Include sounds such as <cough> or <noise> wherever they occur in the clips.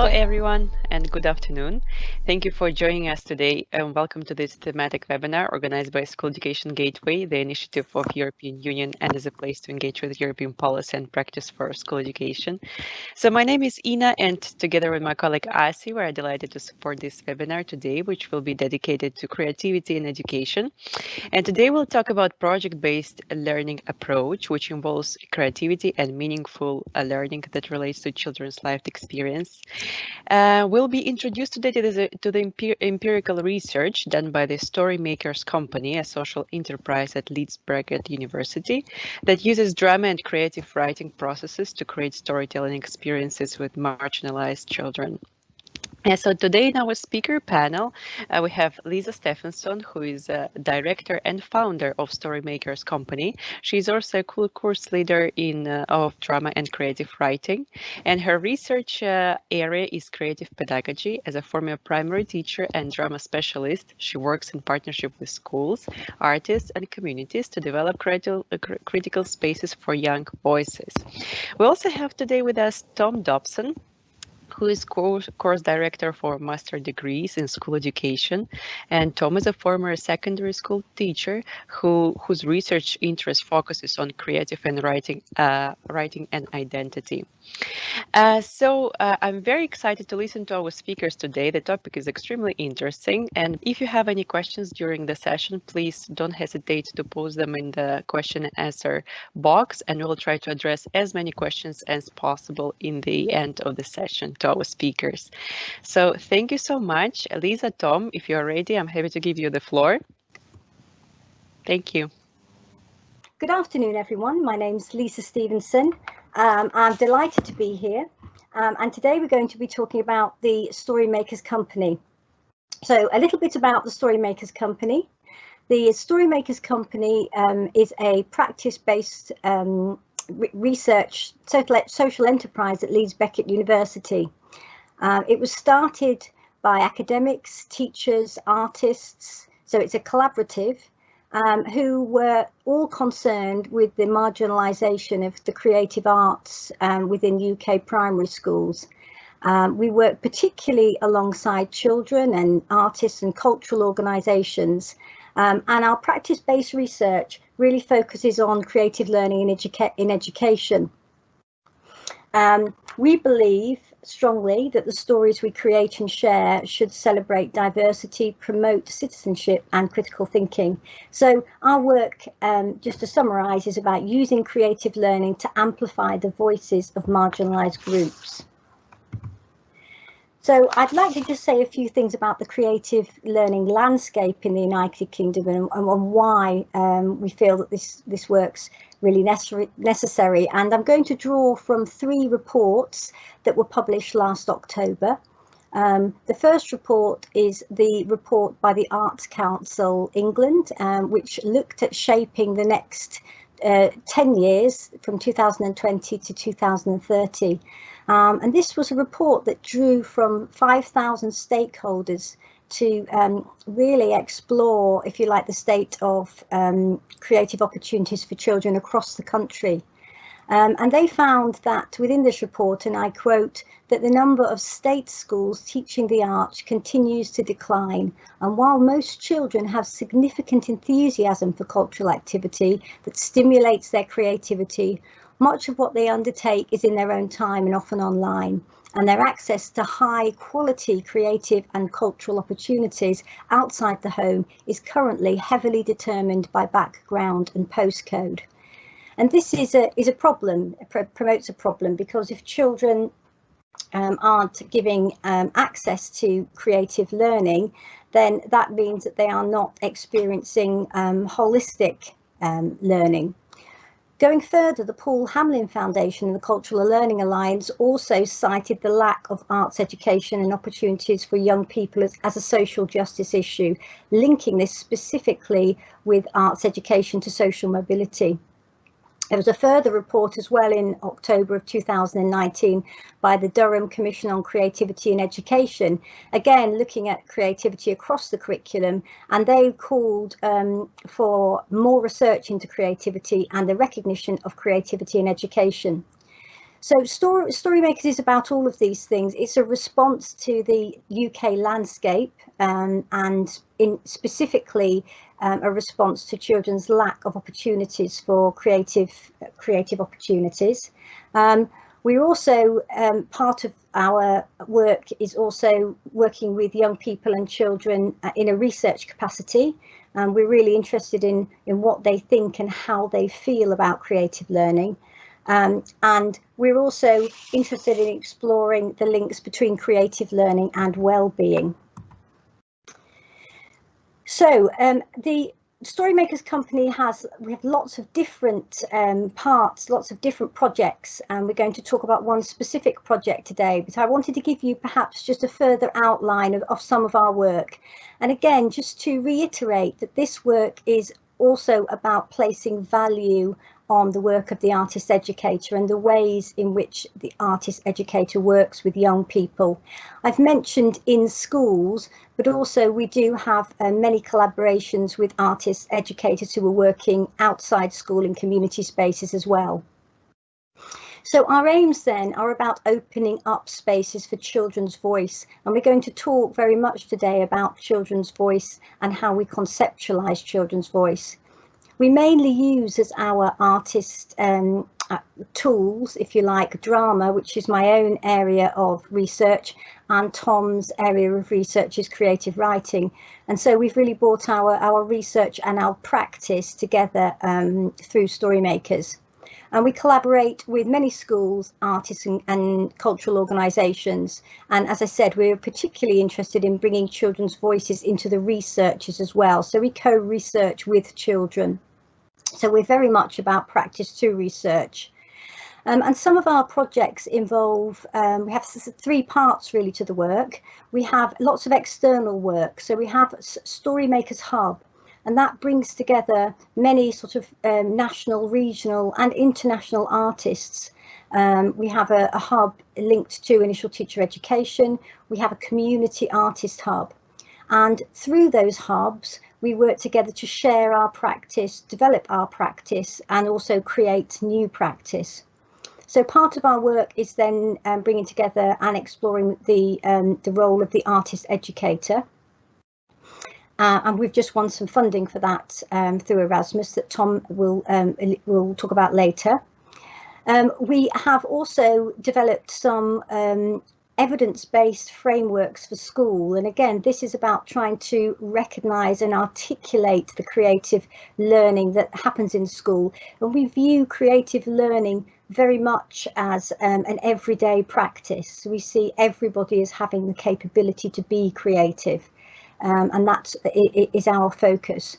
Hello, everyone, and good afternoon. Thank you for joining us today, and welcome to this thematic webinar organized by School Education Gateway, the initiative of European Union, and as a place to engage with European policy and practice for school education. So my name is Ina, and together with my colleague Asi, we're delighted to support this webinar today, which will be dedicated to creativity in education. And today we'll talk about project-based learning approach, which involves creativity and meaningful uh, learning that relates to children's life experience. Uh, we'll be introduced today to the, to the empir empirical research done by the Storymakers Company, a social enterprise at Leeds Beckett University that uses drama and creative writing processes to create storytelling experiences with marginalized children. So today in our speaker panel, uh, we have Lisa Stephenson, who is a director and founder of Storymakers Company. She's also a cool course leader in uh, of drama and creative writing, and her research uh, area is creative pedagogy. As a former primary teacher and drama specialist, she works in partnership with schools, artists, and communities to develop critical, uh, critical spaces for young voices. We also have today with us Tom Dobson, who is course, course director for master degrees in school education. And Tom is a former secondary school teacher who whose research interest focuses on creative and writing, uh, writing and identity. Uh, so uh, I'm very excited to listen to our speakers today. The topic is extremely interesting. And if you have any questions during the session, please don't hesitate to post them in the question and answer box, and we'll try to address as many questions as possible in the end of the session to our speakers. So thank you so much. Lisa, Tom, if you're ready, I'm happy to give you the floor. Thank you. Good afternoon, everyone. My name's Lisa Stevenson. Um, I'm delighted to be here. Um, and today we're going to be talking about the Storymakers Company. So a little bit about the Storymakers Company. The Storymakers Company um, is a practice-based um, re research social enterprise at Leeds Beckett University. Uh, it was started by academics, teachers, artists, so it's a collaborative um, who were all concerned with the marginalisation of the creative arts um, within UK primary schools. Um, we work particularly alongside children and artists and cultural organisations um, and our practice-based research really focuses on creative learning in, educa in education. Um, we believe strongly that the stories we create and share should celebrate diversity, promote citizenship and critical thinking. So our work, um, just to summarise, is about using creative learning to amplify the voices of marginalised groups. So I'd like to just say a few things about the creative learning landscape in the United Kingdom and, and why um, we feel that this, this work's really necessary. And I'm going to draw from three reports that were published last October. Um, the first report is the report by the Arts Council England, um, which looked at shaping the next uh, 10 years from 2020 to 2030. Um, and this was a report that drew from 5,000 stakeholders to um, really explore, if you like, the state of um, creative opportunities for children across the country. Um, and they found that within this report, and I quote, that the number of state schools teaching the arts continues to decline. And while most children have significant enthusiasm for cultural activity that stimulates their creativity, much of what they undertake is in their own time and often online, and their access to high quality creative and cultural opportunities outside the home is currently heavily determined by background and postcode. And this is a, is a problem, promotes a problem, because if children um, aren't giving um, access to creative learning, then that means that they are not experiencing um, holistic um, learning. Going further, the Paul Hamlyn Foundation and the Cultural Learning Alliance also cited the lack of arts education and opportunities for young people as, as, a social justice issue, linking this specifically with arts education to social mobility. There was a further report as well in October of 2019 by the Durham Commission on Creativity in Education, again looking at creativity across the curriculum, and they called um, for more research into creativity and the recognition of creativity in education. So Story, Storymakers is about all of these things. It's a response to the UK landscape um, and in specifically um, a response to children's lack of opportunities for creative creative opportunities. Um, we're also um, part of our work is also working with young people and children uh, in a research capacity. Um, we're really interested in in what they think and how they feel about creative learning. Um, and we're also interested in exploring the links between creative learning and well-being. So um, the Storymakers Company has, we have lots of different um, parts, lots of different projects, and we're going to talk about one specific project today, but I wanted to give you perhaps just a further outline of, of some of our work. And again, just to reiterate that this work is also about placing value on the work of the artist educator and the ways in which the artist educator works with young people. I've mentioned in schools, but also we do have uh, many collaborations with artist educators who are working outside school in community spaces as well. So our aims then are about opening up spaces for children's voice and we're going to talk very much today about children's voice and how we conceptualize children's voice we mainly use as our artist um, uh, tools, if you like, drama, which is my own area of research, and Tom's area of research is creative writing. And so we've really brought our, our research and our practice together um, through Storymakers. And we collaborate with many schools, artists and, and cultural organisations. And as I said, we're particularly interested in bringing children's voices into the researchers as well. So we co-research with children. So we're very much about practice to research. Um, and some of our projects involve, um, we have three parts really to the work. We have lots of external work. So we have Storymakers Hub, and that brings together many sort of um, national, regional and international artists. Um, we have a, a hub linked to initial teacher education. We have a community artist hub. And through those hubs, we work together to share our practice, develop our practice, and also create new practice. So part of our work is then um, bringing together and exploring the, um, the role of the artist educator. Uh, and we've just won some funding for that um, through Erasmus that Tom will, um, will talk about later. Um, we have also developed some um, evidence-based frameworks for school. And again, this is about trying to recognise and articulate the creative learning that happens in school. And we view creative learning very much as um, an everyday practice. We see everybody as having the capability to be creative. Um, and that is our focus.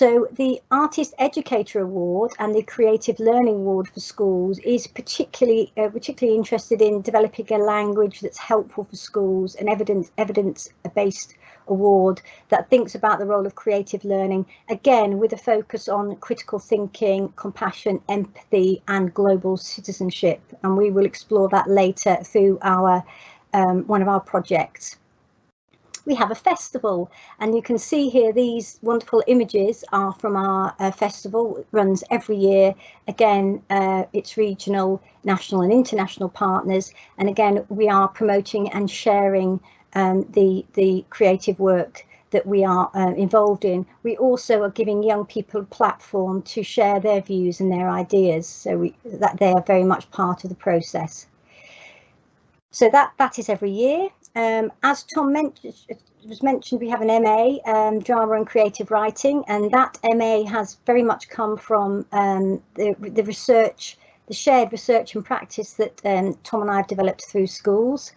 So the Artist Educator Award and the Creative Learning Award for schools is particularly uh, particularly interested in developing a language that's helpful for schools, an evidence evidence based award that thinks about the role of creative learning, again with a focus on critical thinking, compassion, empathy and global citizenship. And we will explore that later through our um, one of our projects we have a festival and you can see here these wonderful images are from our uh, festival it runs every year again uh, it's regional national and international partners and again we are promoting and sharing um, the the creative work that we are uh, involved in. We also are giving young people a platform to share their views and their ideas so we, that they are very much part of the process. So that that is every year. Um, as Tom mentioned, was mentioned, we have an MA, um, Drama and Creative Writing, and that MA has very much come from um, the, the research, the shared research and practice that um, Tom and I have developed through schools.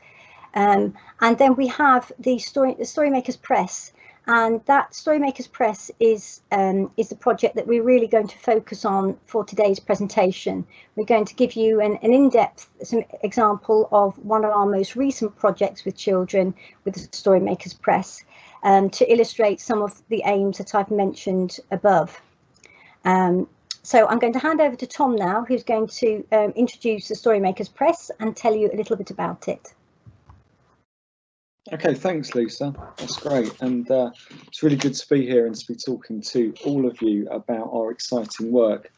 Um, and then we have the Story, the Storymakers Press, and that Storymakers Press is um, is the project that we're really going to focus on for today's presentation. We're going to give you an, an in-depth example of one of our most recent projects with children with the Storymakers Press um, to illustrate some of the aims that I've mentioned above. Um, so I'm going to hand over to Tom now, who's going to um, introduce the Storymakers Press and tell you a little bit about it. Okay, thanks, Lisa. That's great. And uh, it's really good to be here and to be talking to all of you about our exciting work.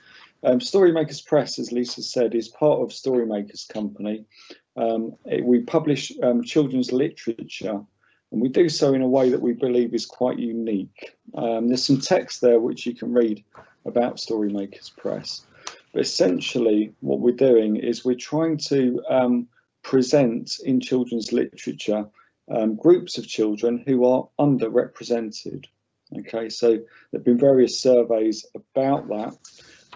Um, Storymakers Press, as Lisa said, is part of Storymakers Company. Um, it, we publish um, children's literature and we do so in a way that we believe is quite unique. Um, there's some text there which you can read about Storymakers Press. But essentially what we're doing is we're trying to um, present in children's literature um, groups of children who are underrepresented. Okay, so there have been various surveys about that,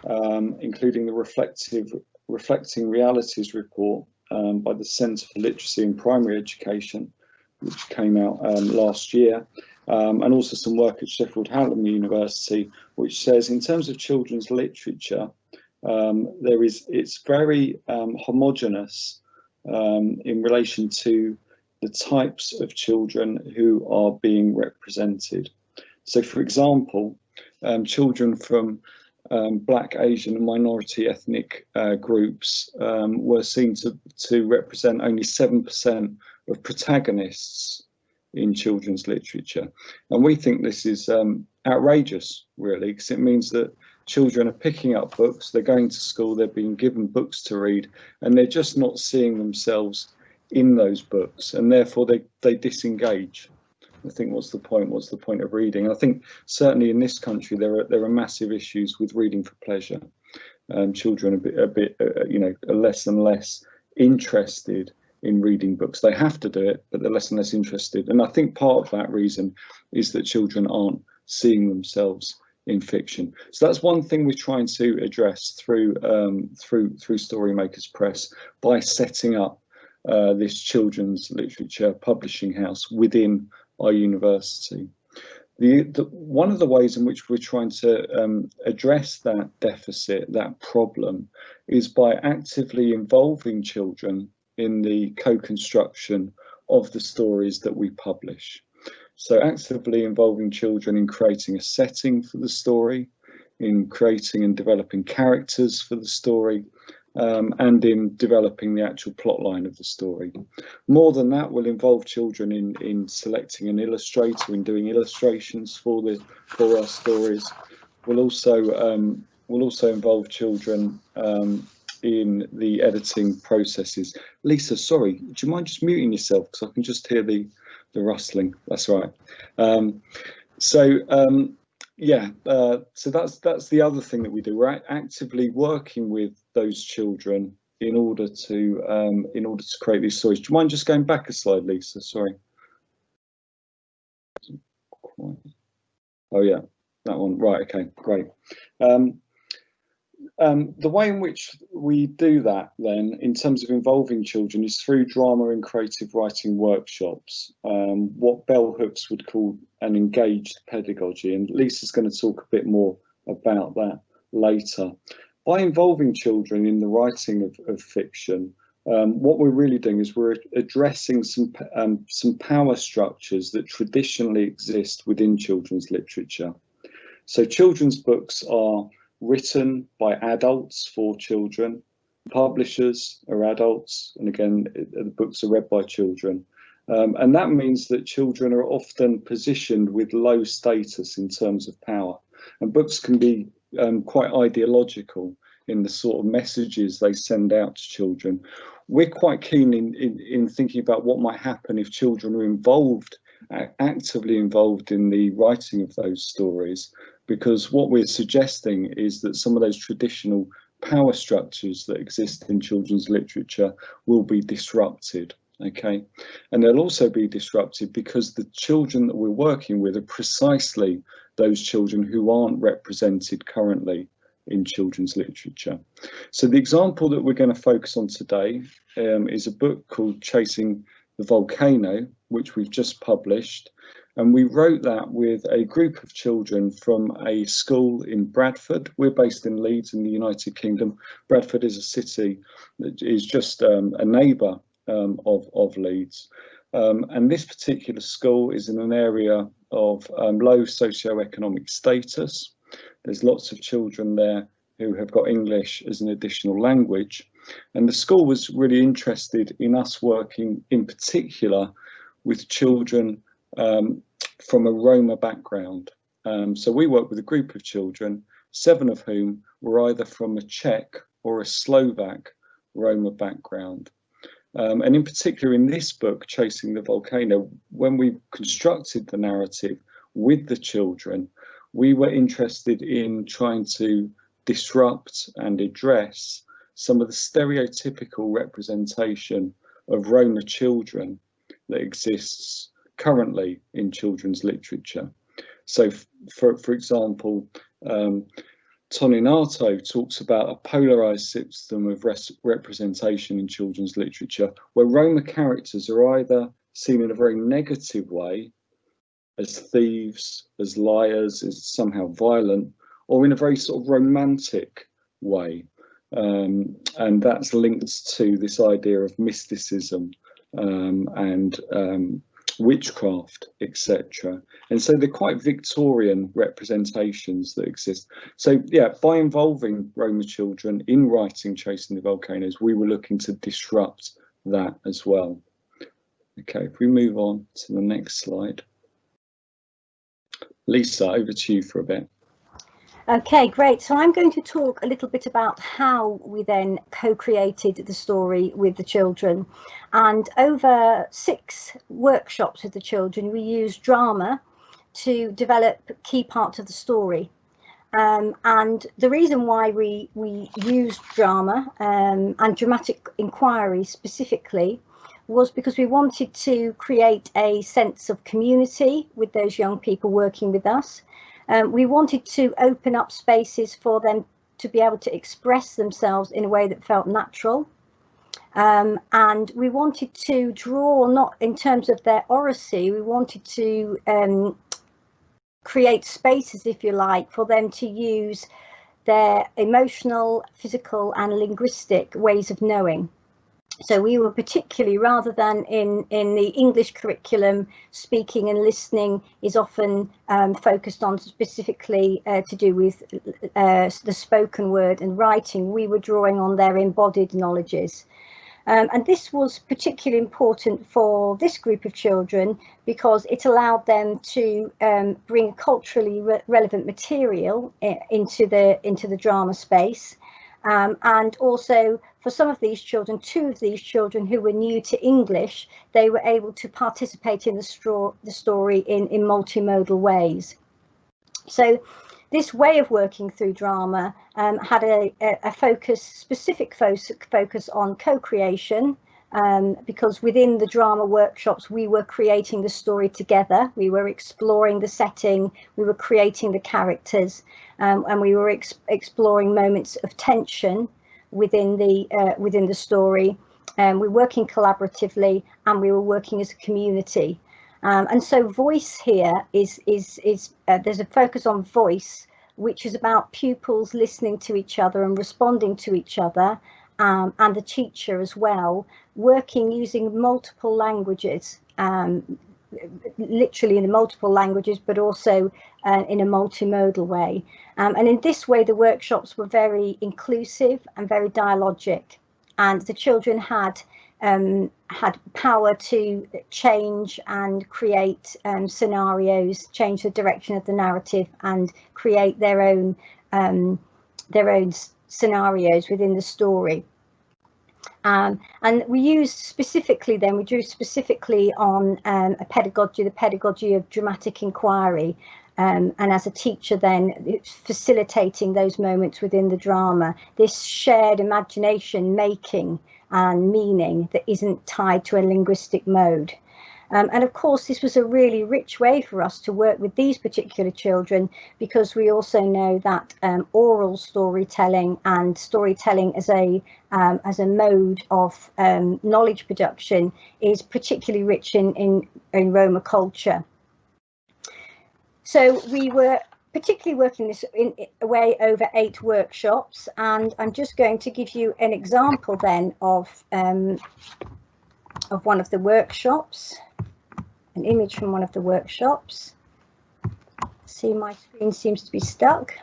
um, including the reflective Reflecting Realities report um, by the Centre for Literacy in Primary Education, which came out um, last year, um, and also some work at Sheffield Hallam University, which says in terms of children's literature, um, there is it's very homogenous in relation to the types of children who are being represented. So, for example, um, children from um, black, Asian and minority ethnic uh, groups um, were seen to, to represent only 7% of protagonists in children's literature. And we think this is um, outrageous, really, because it means that children are picking up books, they're going to school, they're being given books to read, and they're just not seeing themselves in those books, and therefore they, they disengage. I think what's the point? What's the point of reading? I think certainly in this country there are there are massive issues with reading for pleasure. Um, children a bit, a bit uh, you know, are less and less interested in reading books. They have to do it, but they're less and less interested. And I think part of that reason is that children aren't seeing themselves in fiction. So that's one thing we're trying to address through um, through through Storymakers Press by setting up uh, this children's literature publishing house within our university. The, the, one of the ways in which we're trying to um, address that deficit, that problem, is by actively involving children in the co-construction of the stories that we publish. So actively involving children in creating a setting for the story, in creating and developing characters for the story, um, and in developing the actual plot line of the story. More than that will involve children in, in selecting an illustrator and doing illustrations for the for our stories. We'll also um, will also involve children um, in the editing processes. Lisa, sorry, do you mind just muting yourself because I can just hear the the rustling. That's right. Um, so um, yeah, uh, so that's that's the other thing that we do. We're actively working with those children in order to um, in order to create these stories. Do you mind just going back a slide, Lisa? Sorry. Oh yeah, that one. Right. Okay. Great. Um, um, the way in which we do that then in terms of involving children is through drama and creative writing workshops, um, what bell hooks would call an engaged pedagogy. And Lisa's going to talk a bit more about that later. By involving children in the writing of, of fiction, um, what we're really doing is we're addressing some um, some power structures that traditionally exist within children's literature. So children's books are written by adults for children. Publishers are adults, and again, the books are read by children. Um, and that means that children are often positioned with low status in terms of power. And books can be um, quite ideological in the sort of messages they send out to children. We're quite keen in, in, in thinking about what might happen if children are involved, actively involved in the writing of those stories because what we're suggesting is that some of those traditional power structures that exist in children's literature will be disrupted okay? And they'll also be disrupted because the children that we're working with are precisely those children who aren't represented currently in children's literature. So the example that we're going to focus on today um, is a book called chasing the volcano which we've just published and we wrote that with a group of children from a school in Bradford. We're based in Leeds in the United Kingdom. Bradford is a city that is just um, a neighbour um, of, of Leeds. Um, and this particular school is in an area of um, low socio-economic status. There's lots of children there who have got English as an additional language. And the school was really interested in us working in particular with children um, from a Roma background. Um, so we worked with a group of children, seven of whom were either from a Czech or a Slovak Roma background. Um, and in particular in this book, Chasing the Volcano, when we constructed the narrative with the children, we were interested in trying to disrupt and address some of the stereotypical representation of Roma children that exists currently in children's literature. So, for, for example, um, Toninato talks about a polarized system of representation in children's literature where Roma characters are either seen in a very negative way as thieves, as liars, as somehow violent, or in a very sort of romantic way. Um, and that's linked to this idea of mysticism um, and um, witchcraft, etc. And so they're quite Victorian representations that exist. So yeah, by involving Roma children in writing Chasing the Volcanoes, we were looking to disrupt that as well. Okay, if we move on to the next slide. Lisa, over to you for a bit. Okay, great. So I'm going to talk a little bit about how we then co-created the story with the children. And over six workshops with the children, we used drama to develop key parts of the story. Um, and the reason why we, we used drama um, and dramatic inquiry specifically was because we wanted to create a sense of community with those young people working with us um, we wanted to open up spaces for them to be able to express themselves in a way that felt natural. Um, and we wanted to draw not in terms of their oracy, we wanted to um, create spaces, if you like, for them to use their emotional, physical and linguistic ways of knowing so we were particularly rather than in in the english curriculum speaking and listening is often um, focused on specifically uh, to do with uh, the spoken word and writing. We were drawing on their embodied knowledges. Um, and this was particularly important for this group of children because it allowed them to um, bring culturally re relevant material uh, into the into the drama space um, and also for some of these children, two of these children who were new to English, they were able to participate in the, the story in, in multimodal ways. So this way of working through drama um, had a, a, focus, specific focus on co-creation, um, because within the drama workshops, we were creating the story together. We were exploring the setting, we were creating the characters, um, and we were ex exploring moments of tension within the uh, within the story. Um, we're working collaboratively, and we were working as a community. Um, and so, voice here is is is uh, there's a focus on voice, which is about pupils listening to each other and responding to each other um, and the teacher as well, working using multiple languages, um, literally in the multiple languages, but also uh, in a multimodal way. Um, and in this way, the workshops were very inclusive and very dialogic. And the children had um, had power to change and create um, scenarios, change the direction of the narrative, and create their own um, their own scenarios within the story. Um, and we used specifically then, we drew specifically on um, a pedagogy, the pedagogy of dramatic inquiry. Um, and as a teacher then facilitating those moments within the drama, this shared imagination making and meaning that isn't tied to a linguistic mode. Um, and of course, this was a really rich way for us to work with these particular children because we also know that um, oral storytelling and storytelling as a um, as a mode of um, knowledge production is particularly rich in, in, in Roma culture. So we were particularly working this in a way over eight workshops and I'm just going to give you an example then of um, of one of the workshops an image from one of the workshops. See, my screen seems to be stuck.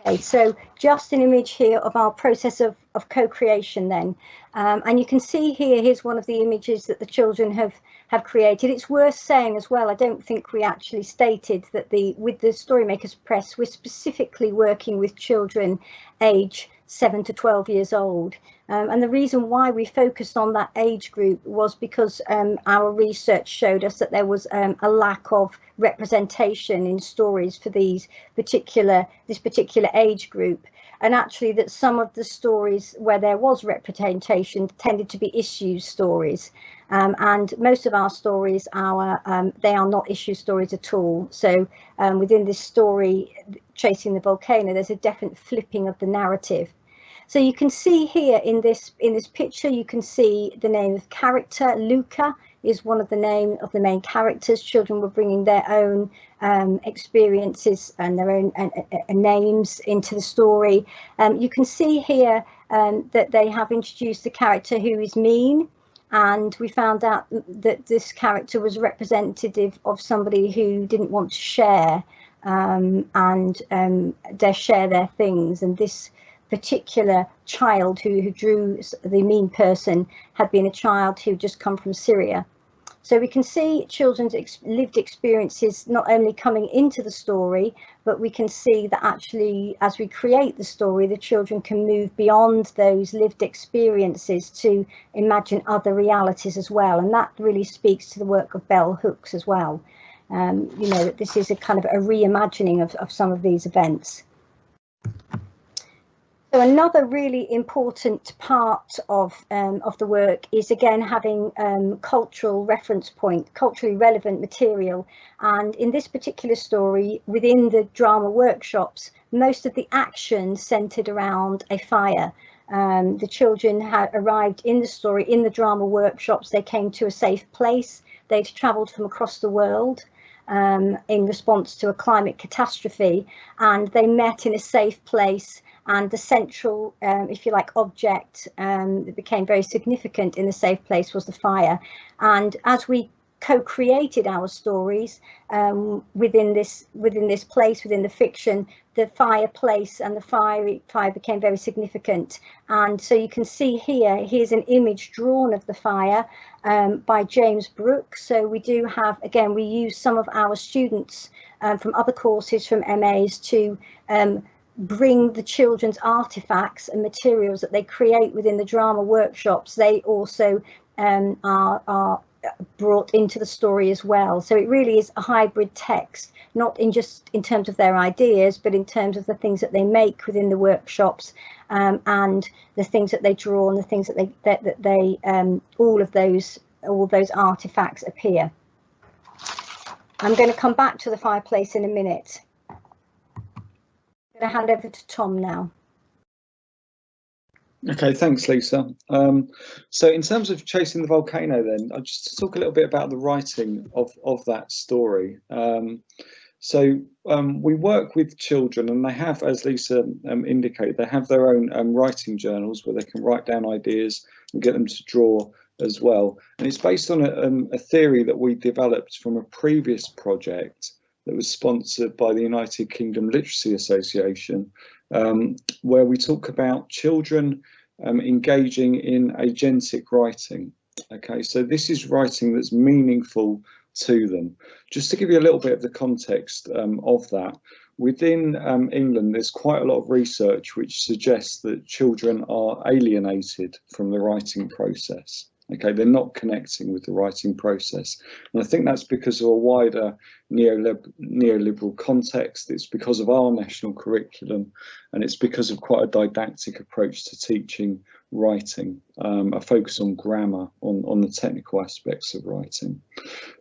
Okay, so just an image here of our process of, of co-creation then. Um, and you can see here, here's one of the images that the children have, have created. It's worth saying as well, I don't think we actually stated that the with the Storymakers Press, we're specifically working with children age 7 to 12 years old. Um, and the reason why we focused on that age group was because um, our research showed us that there was um, a lack of representation in stories for these particular this particular age group. And actually that some of the stories where there was representation tended to be issue stories. Um, and most of our stories our um, they are not issue stories at all. So um, within this story chasing the volcano there's a definite flipping of the narrative so you can see here in this in this picture you can see the name of character Luca is one of the name of the main characters. Children were bringing their own um, experiences and their own uh, uh, names into the story. Um, you can see here um, that they have introduced a character who is mean and we found out that this character was representative of somebody who didn't want to share um, and um, they share their things and this particular child who, who drew the mean person had been a child who just come from Syria. So we can see children's ex lived experiences not only coming into the story, but we can see that actually as we create the story, the children can move beyond those lived experiences to imagine other realities as well. And that really speaks to the work of Bell Hooks as well. Um, you know, that this is a kind of a reimagining of, of some of these events. So another really important part of um, of the work is again having um, cultural reference point, culturally relevant material. And in this particular story, within the drama workshops, most of the action centered around a fire. Um, the children had arrived in the story in the drama workshops. They came to a safe place. They'd travelled from across the world. Um, in response to a climate catastrophe and they met in a safe place and the central, um, if you like, object um, that became very significant in the safe place was the fire. And as we co-created our stories um, within this within this place within the fiction the fireplace and the fire fire became very significant. And so you can see here here's an image drawn of the fire um, by James Brooks so we do have again we use some of our students um, from other courses from MAs to um, bring the children's artifacts and materials that they create within the drama workshops, they also um, are, are brought into the story as well. So it really is a hybrid text, not in just in terms of their ideas, but in terms of the things that they make within the workshops um, and the things that they draw and the things that they that, that they um, all of those all those artifacts appear. I'm going to come back to the fireplace in a minute I'm going to hand over to Tom now. Okay, thanks, Lisa. Um, so in terms of chasing the volcano, then I'll just talk a little bit about the writing of of that story. Um, so um, we work with children, and they have, as Lisa um, indicated, they have their own um, writing journals where they can write down ideas and get them to draw as well. And it's based on a, um, a theory that we developed from a previous project that was sponsored by the United Kingdom Literacy Association, um, where we talk about children um, engaging in agentic writing. Okay, so this is writing that's meaningful to them. Just to give you a little bit of the context um, of that, within um, England, there's quite a lot of research which suggests that children are alienated from the writing process. Okay, they're not connecting with the writing process. And I think that's because of a wider neoliberal context. It's because of our national curriculum, and it's because of quite a didactic approach to teaching writing, um, a focus on grammar, on, on the technical aspects of writing.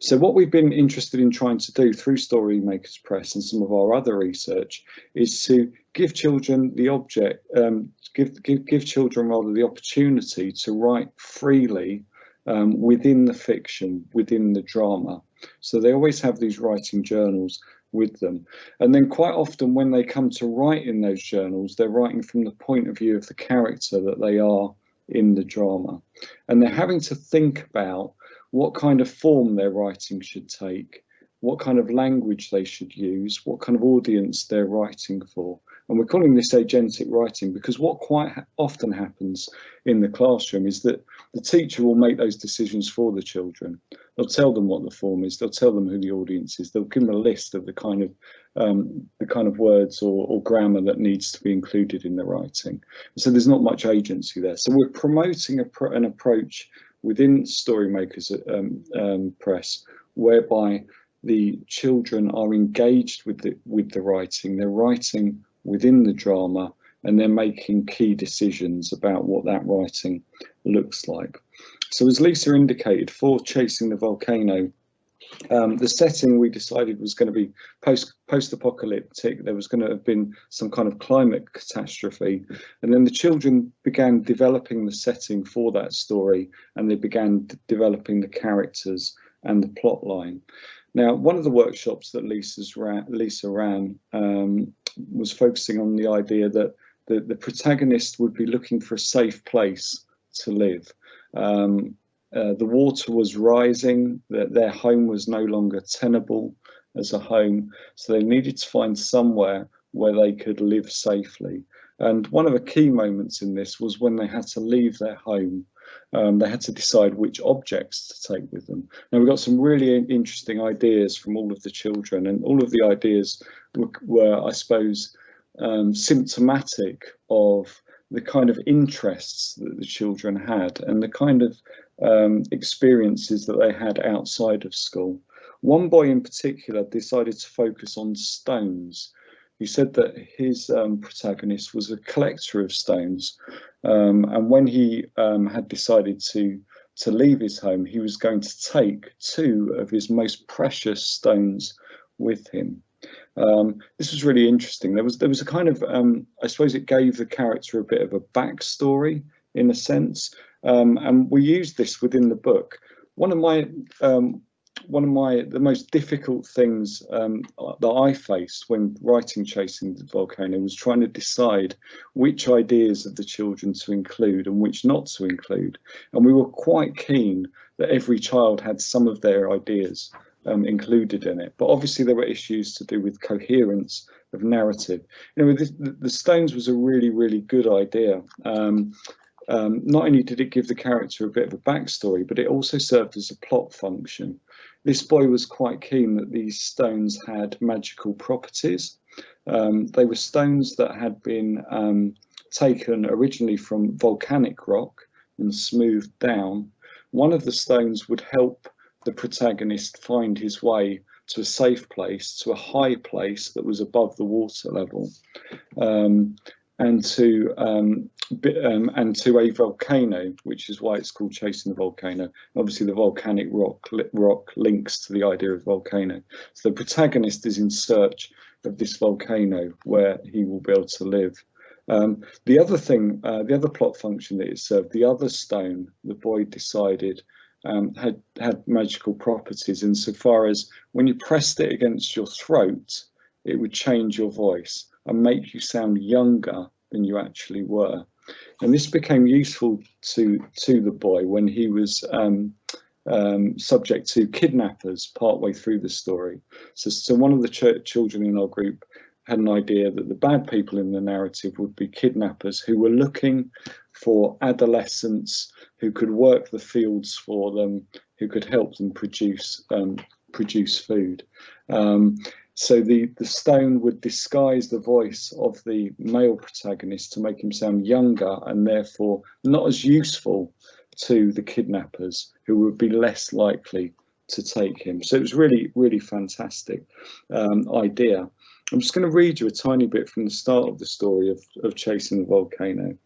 So what we've been interested in trying to do through Storymakers Press and some of our other research is to give children the object, um, give, give, give children rather the opportunity to write freely um, within the fiction, within the drama. So they always have these writing journals with them. And then quite often when they come to write in those journals, they're writing from the point of view of the character that they are in the drama. And they're having to think about what kind of form their writing should take, what kind of language they should use, what kind of audience they're writing for, And we're calling this agentic writing because what quite often happens in the classroom is that the teacher will make those decisions for the children. They'll tell them what the form is, they'll tell them who the audience is, they'll give them a list of the kind of um, the kind of words or, or, grammar that needs to be included in the writing. So there's not much agency there. So we're promoting an approach within Storymakers um, um, Press whereby the children are engaged with the with the writing. They're writing within the drama and they're making key decisions about what that writing looks like. So as Lisa indicated, for Chasing the Volcano, um, the setting we decided was going to be post post apocalyptic. There was going to have been some kind of climate catastrophe, and then the children began developing the setting for that story, and they began developing the characters and the plot line. Now, one of the workshops that Lisa's ran, Lisa ran um, was focusing on the idea that the, the protagonist would be looking for a safe place to live. Um, uh, the water was rising, that their home was no longer tenable as a home, so they needed to find somewhere where they could live safely. And one of the key moments in this was when they had to leave their home. Um, they had to decide which objects to take with them. Now we got some really interesting ideas from all of the children and all of the ideas were, were I suppose, um, symptomatic of the kind of interests that the children had and the kind of um, experiences that they had outside of school. One boy in particular decided to focus on stones. He said that his um, protagonist was a collector of stones, um, and when he um, had decided to to leave his home, he was going to take two of his most precious stones with him. Um, this was really interesting. There was there was a kind of um, I suppose it gave the character a bit of a backstory in a sense, um, and we used this within the book. One of my one of my the most difficult things um, that I faced when writing Chasing the Volcano was trying to decide which ideas of the children to include and which not to include. And we were quite keen that every child had some of their ideas um, included in it. But obviously there were issues to do with coherence of narrative. You know, the, Stones was a really, really good idea. Um, um, not only did it give the character a bit of a backstory, but it also served as a plot function. This boy was quite keen that these stones had magical properties. Um, they were stones that had been um, taken originally from volcanic rock and smoothed down. One of the stones would help the protagonist find his way to a safe place, to a high place that was above the water level. Um, and to um, um, and to a volcano, which is why it's called chasing the volcano. Obviously, the volcanic rock rock links to the idea of volcano. So the protagonist is in search of this volcano where he will be able to live. Um, the other thing, uh, the other plot function that it served, the other stone, the boy decided um, had had magical properties insofar as when you pressed it against your throat, it would change your voice and make you sound younger than you actually were. And this became useful to to the boy when he was um, um, subject to kidnappers partway through the story. So, so one of the ch children in our group had an idea that the bad people in the narrative would be kidnappers who were looking for adolescents who could work the fields for them, who could help them produce um, produce food. Um, so the, the stone would disguise the voice of the male protagonist to make him sound younger and therefore not as useful to the kidnappers who would be less likely to take him. So it was really, really fantastic um, idea. I'm just going to read you a tiny bit from the start of the story of, of Chasing the Volcano.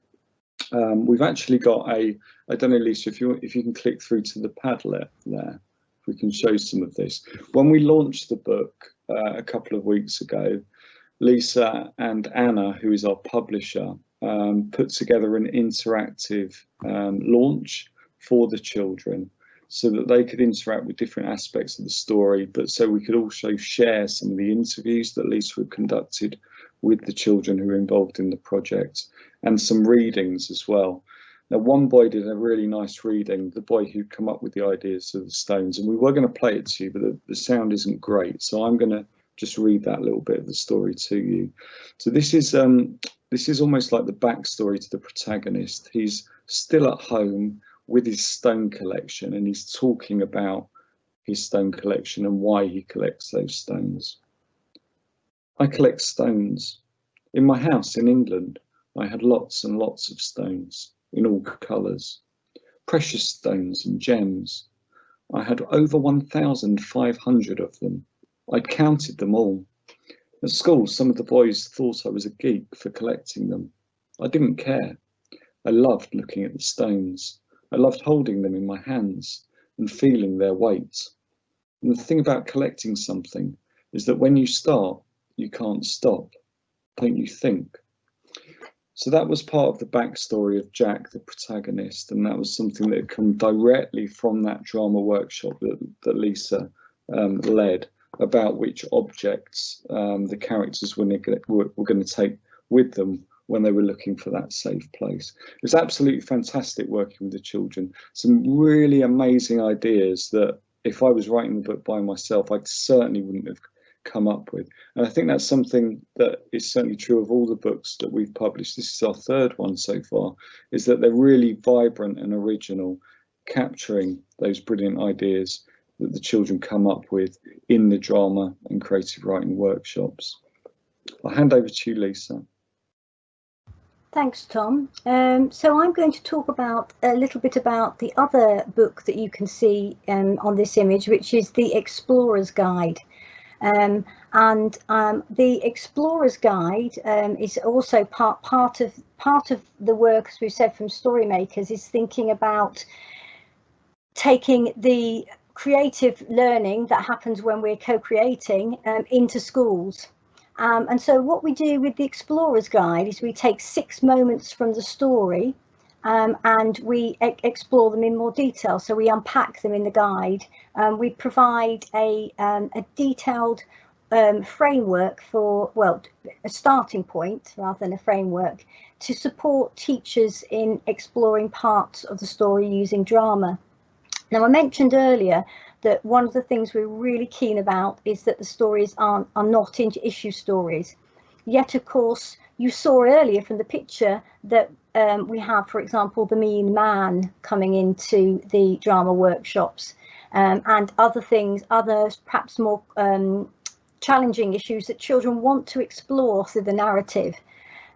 Um, we've actually got a, I don't know, Lisa, if you if you can click through to the Padlet there, we can show some of this. When we launched the book, uh, a couple of weeks ago, Lisa and Anna, who is our publisher, um, put together an interactive um, launch for the children so that they could interact with different aspects of the story, but so we could also share some of the interviews that Lisa had conducted with the children who were involved in the project and some readings as well. Now, one boy did a really nice reading, the boy who'd come up with the ideas of the Stones, and we were going to play it to you, but the, the sound isn't great. So I'm going to just read that little bit of the story to you. So this is um, this is almost like the backstory to the protagonist. He's still at home with his stone collection and he's talking about his stone collection and why he collects those stones. I collect stones. In my house in England, I had lots and lots of stones in all colours, precious stones and gems. I had over 1,500 of them. I'd counted them all. At school, some of the boys thought I was a geek for collecting them. I didn't care. I loved looking at the stones. I loved holding them in my hands and feeling their weight. And the thing about collecting something is that when you start, you can't stop, don't you think? So that was part of the backstory of Jack, the protagonist, and that was something that had come directly from that drama workshop that, that Lisa um, led about which objects um, the characters were, were, were going to take with them when they were looking for that safe place. It was absolutely fantastic working with the children. Some really amazing ideas that if I was writing the book by myself, I certainly wouldn't have come up with. And I think that's something that is certainly true of all the books that we've published. This is our third one so far, is that they're really vibrant and original, capturing those brilliant ideas that the children come up with in the drama and creative writing workshops. I'll hand over to you, Lisa. Thanks, Tom. Um, so I'm going to talk about a little bit about the other book that you can see um, on this image, which is the Explorer's Guide. Um, and um, the Explorer's Guide um, is also part part of part of the work, as we've said from Storymakers, is thinking about taking the creative learning that happens when we're co-creating um, into schools. Um, and so what we do with the Explorer's Guide is we take six moments from the story um, and we e explore them in more detail. So we unpack them in the guide. Um, we provide a, um, a detailed um, framework for, well, a starting point rather than a framework to support teachers in exploring parts of the story using drama. Now, I mentioned earlier that one of the things we're really keen about is that the stories aren't, are not issue stories. Yet, of course, you saw earlier from the picture that um, we have, for example, the mean man coming into the drama workshops um, and other things, other perhaps more um, challenging issues that children want to explore through the narrative.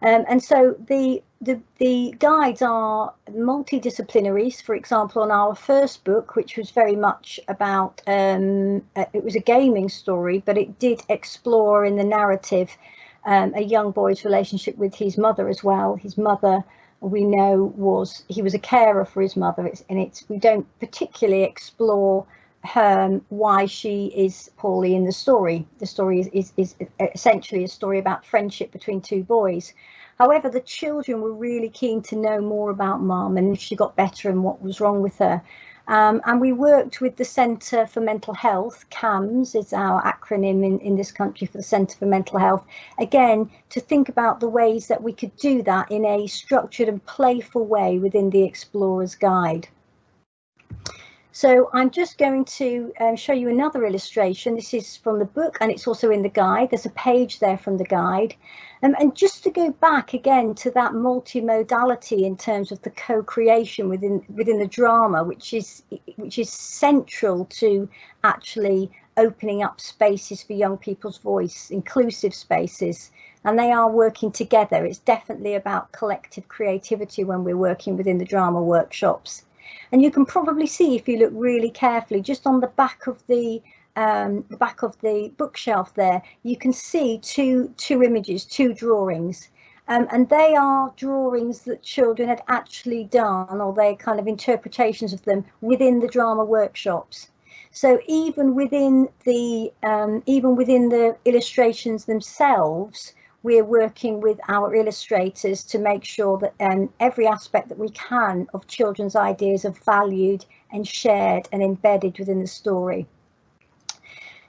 Um, and so the, the, the guides are multidisciplinaries. For example, on our first book, which was very much about, um, it was a gaming story, but it did explore in the narrative um, a young boy's relationship with his mother as well. His mother, we know, was he was a carer for his mother, it's, and it's we don't particularly explore her why she is poorly in the story. The story is, is, is essentially a story about friendship between two boys. However, the children were really keen to know more about mum and if she got better and what was wrong with her. Um, and we worked with the Centre for Mental Health, CAMHS is our acronym in, in this country for the Centre for Mental Health, again, to think about the ways that we could do that in a structured and playful way within the Explorer's Guide. So I'm just going to um, show you another illustration. This is from the book and it's also in the guide. There's a page there from the guide. Um, and just to go back again to that multimodality in terms of the co-creation within within the drama, which is which is central to actually opening up spaces for young people's voice, inclusive spaces, and they are working together. It's definitely about collective creativity when we're working within the drama workshops. And you can probably see if you look really carefully, just on the back of the um, the back of the bookshelf there, you can see two two images, two drawings. Um, and they are drawings that children had actually done or they kind of interpretations of them within the drama workshops. So even within the um, even within the illustrations themselves, we're working with our illustrators to make sure that um, every aspect that we can of children's ideas are valued and shared and embedded within the story.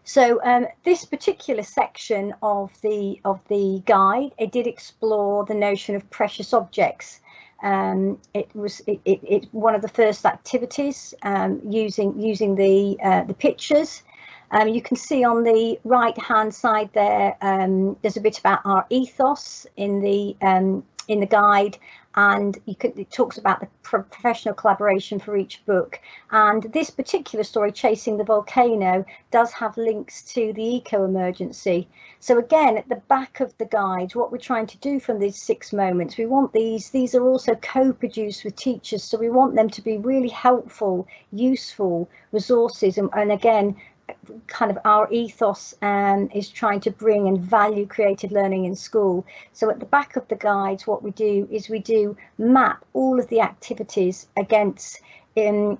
So um, this particular section of the of the guide, it did explore the notion of precious objects. Um, it was it, it, it, one of the first activities um, using using the uh, the pictures Um, you can see on the right hand side there, um, there's a bit about our ethos in the um, in the guide and could, it talks about the pro professional collaboration for each book. And this particular story, Chasing the Volcano, does have links to the eco-emergency. So again, at the back of the guide, what we're trying to do from these six moments, we want these, these are also co-produced with teachers, so we want them to be really helpful, useful resources. And, and again, kind of our ethos um, is trying to bring and value creative learning in school. So at the back of the guides, what we do is we do map all of the activities against in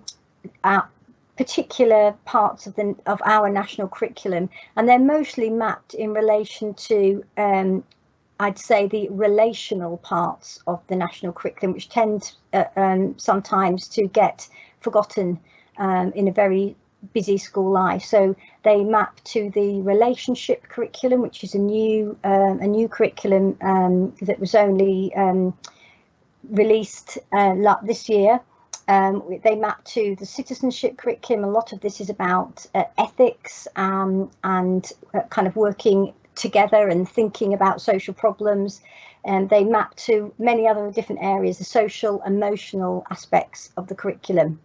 our particular parts of the of our national curriculum, and they're mostly mapped in relation to um, I'd say the relational parts of the national curriculum, which tend uh, um, sometimes to get forgotten um, in a very busy school life. So they map to the relationship curriculum, which is a new um, a new curriculum um, that was only um, released uh, this year. Um, they map to the citizenship curriculum. A lot of this is about uh, ethics um, and uh, kind of working together and thinking about social problems. And they map to many other different areas, the social, emotional aspects of the curriculum.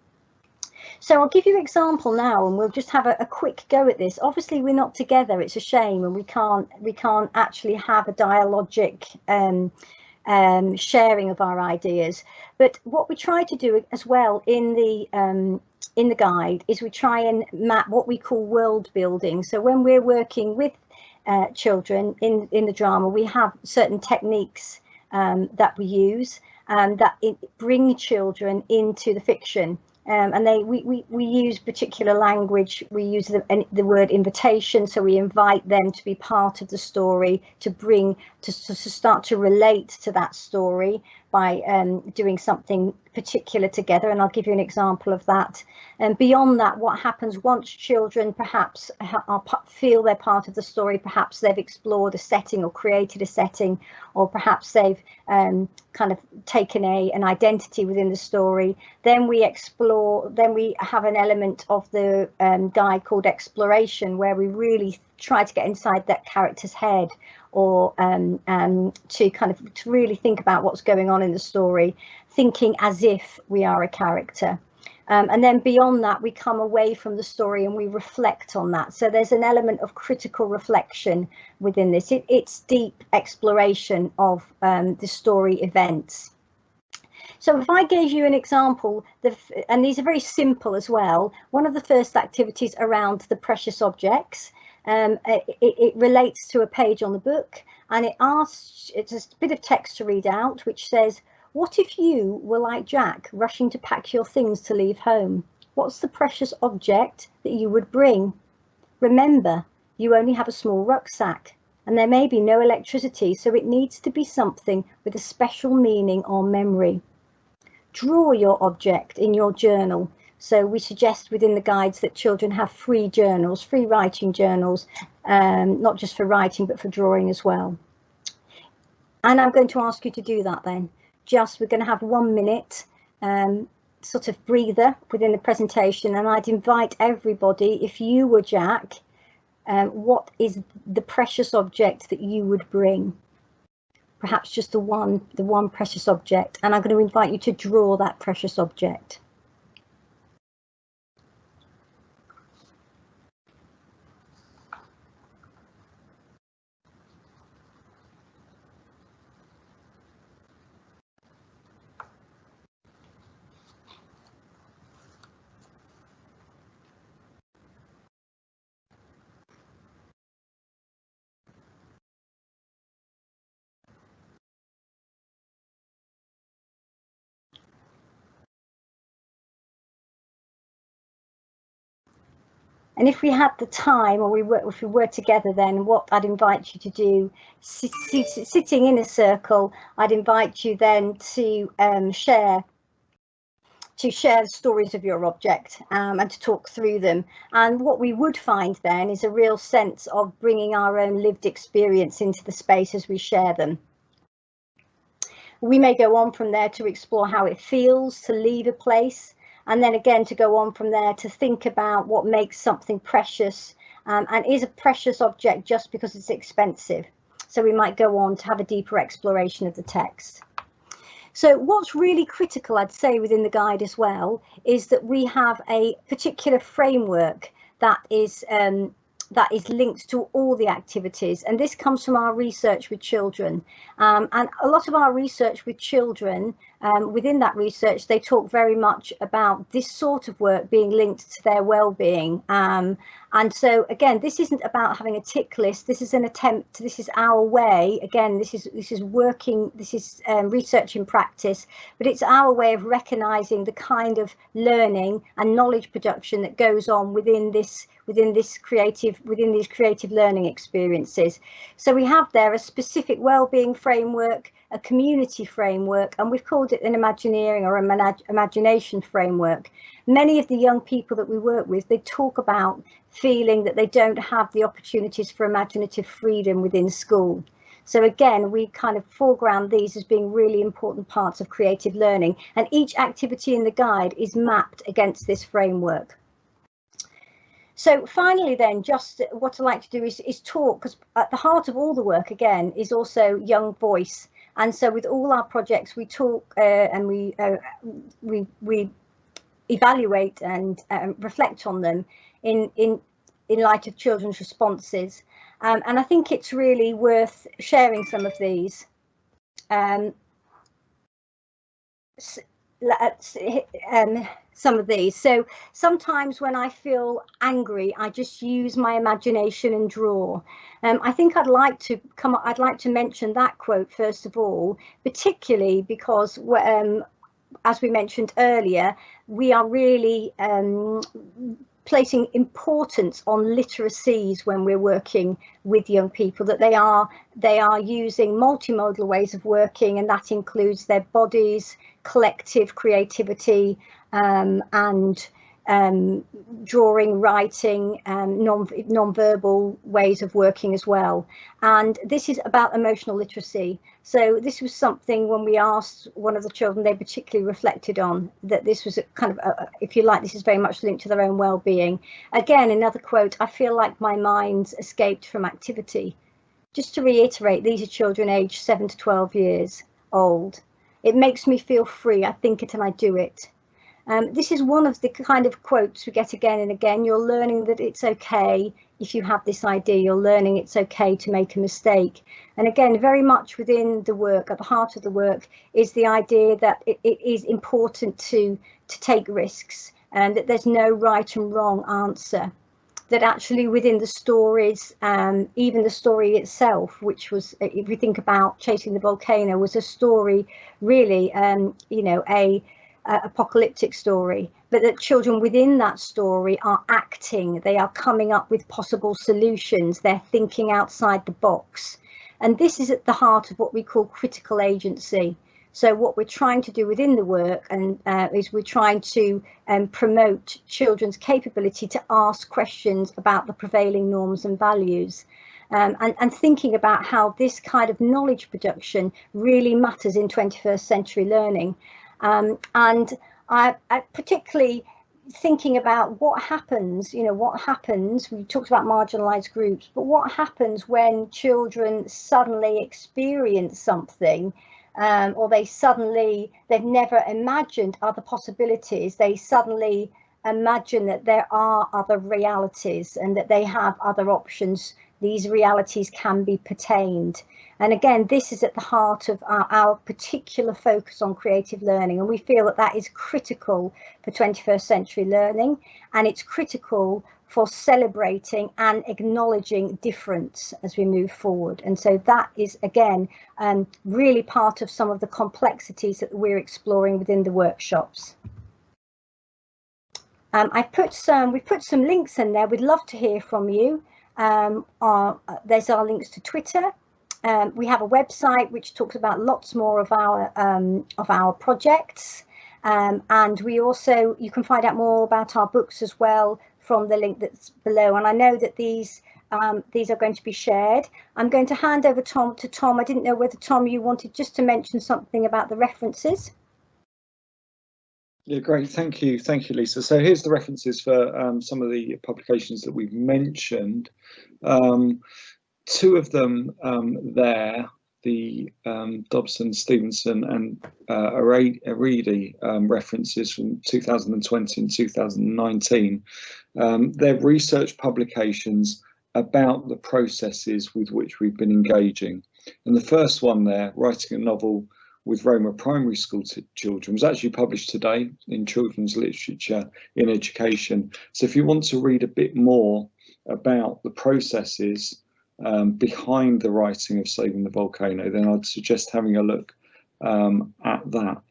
So I'll give you an example now and we'll just have a, a, quick go at this. Obviously we're not together, it's a shame and we can't we can't actually have a dialogic um, um, sharing of our ideas. But what we try to do as well in the um, in the guide is we try and map what we call world building. So when we're working with uh, children in, in the drama, we have certain techniques um, that we use um, that bring children into the fiction. Um, and they we, we, we use particular language. We use the, the word invitation. So we invite them to be part of the story to bring to, to start to relate to that story by um, doing something particular together and I'll give you an example of that. And beyond that what happens once children perhaps are, feel they're part of the story perhaps they've explored a setting or created a setting or perhaps they've um, kind of taken a an identity within the story then we explore then we have an element of the um, guide called exploration where we really try to get inside that character's head or um, um, to kind of to really think about what's going on in the story, thinking as if we are a character. Um, and then beyond that, we come away from the story and we reflect on that. So there's an element of critical reflection within this. It, it's deep exploration of um, the story events. So if I gave you an example, the, and these are very simple as well, one of the first activities around the precious objects, um, it, it, relates to a page on the book and it asks, it's a bit of text to read out, which says, what if you were like Jack, rushing to pack your things to leave home? What's the precious object that you would bring? Remember, you only have a small rucksack and there may be no electricity, so it needs to be something with a special meaning or memory. Draw your object in your journal so we suggest within the guides that children have free journals, free writing journals, um, not just for writing, but for drawing as well. And I'm going to ask you to do that then. Just we're going to have one minute um, sort of breather within the presentation and I'd invite everybody, if you were Jack, um, what is the precious object that you would bring? Perhaps just the one, the one precious object. And I'm going to invite you to draw that precious object. And if we had the time or we were, if we were together then what I'd invite you to do, sit, sit, sitting in a circle, I'd invite you then to um, share to share stories of your object um, and to talk through them. And what we would find then is a real sense of bringing our own lived experience into the space as we share them. We may go on from there to explore how it feels to leave a place, and then again to go on from there to think about what makes something precious um, and is a precious object just because it's expensive. So we might go on to have a deeper exploration of the text. So what's really critical, I'd say, within the guide as well, is that we have a particular framework that is um, that is linked to all the activities. And this comes from our research with children. Um, and a lot of our research with children, um, within that research, they talk very much about this sort of work being linked to their well-being. Um, and so again, this isn't about having a tick list. This is an attempt. This is our way. Again, this is this is working. This is um, research in practice, but it's our way of recognizing the kind of learning and knowledge production that goes on within this within this creative within these creative learning experiences. So we have there a specific well-being framework, a community framework, and we've called it an Imagineering or a imagination framework. Many of the young people that we work with, they talk about feeling that they don't have the opportunities for imaginative freedom within school. So again, we kind of foreground these as being really important parts of creative learning and each activity in the guide is mapped against this framework. So finally then, just what I like to do is, is talk, because at the heart of all the work, again, is also young voice. And so with all our projects, we talk uh, and we, uh, we, we evaluate and um, reflect on them in, in, in light of children's responses. Um, and I think it's really worth sharing some of these. Um, um, some of these. So sometimes when I feel angry, I just use my imagination and draw. Um, I think I'd like to come. I'd like to mention that quote first of all, particularly because um, as we mentioned earlier, we are really um, placing importance on literacies when we're working with young people that they are they are using multimodal ways of working and that includes their bodies collective creativity um, and um, drawing, writing, um, non non-verbal ways of working as well. And this is about emotional literacy. So this was something when we asked one of the children, they particularly reflected on that this was a kind of, a, if you like, this is very much linked to their own well-being. Again, another quote, I feel like my mind's escaped from activity. Just to reiterate, these are children aged 7 to 12 years old. It makes me feel free. I think it and I do it. Um, this is one of the kind of quotes we get again and again. You're learning that it's okay if you have this idea, you're learning it's okay to make a mistake. And again, very much within the work, at the heart of the work, is the idea that it, it is important to, to take risks and that there's no right and wrong answer. That actually within the stories, um, even the story itself, which was, if we think about Chasing the Volcano, was a story really, um, you know, a uh, apocalyptic story, but that children within that story are acting, they are coming up with possible solutions, they're thinking outside the box. And this is at the heart of what we call critical agency. So what we're trying to do within the work and uh, is we're trying to um, promote children's capability to ask questions about the prevailing norms and values. Um, and, and, thinking about how this kind of knowledge production really matters in 21st century learning. Um, and I, I particularly thinking about what happens, you know, what happens, we talked about marginalized groups, but what happens when children suddenly experience something um, or they suddenly, they've never imagined other possibilities, they suddenly imagine that there are other realities and that they have other options these realities can be pertained. And again, this is at the heart of our, our, particular focus on creative learning. And we feel that that is critical for 21st century learning. And it's critical for celebrating and acknowledging difference as we move forward. And so that is, again, um, really part of some of the complexities that we're exploring within the workshops. Um, I put some, we've put some links in there. We'd love to hear from you. Um, uh, there's our links to Twitter. Um, we have a website which talks about lots more of our um, of our projects. Um, and we also, you can find out more about our books as well from the link that's below. And I know that these um, these are going to be shared. I'm going to hand over Tom to Tom. I didn't know whether Tom you wanted just to mention something about the references. Yeah, great. Thank you. Thank you, Lisa. So here's the references for um, some of the publications that we've mentioned. Um, two of them um, there, the um, Dobson, Stephenson and uh, Aridi um, references from 2020 and 2019. Um, they're research publications about the processes with which we've been engaging. And the first one there, writing a novel with Roma primary school children was actually published today in Children's Literature in Education. So if you want to read a bit more about the processes um, behind the writing of Saving the Volcano, then I'd suggest having a look um, at that.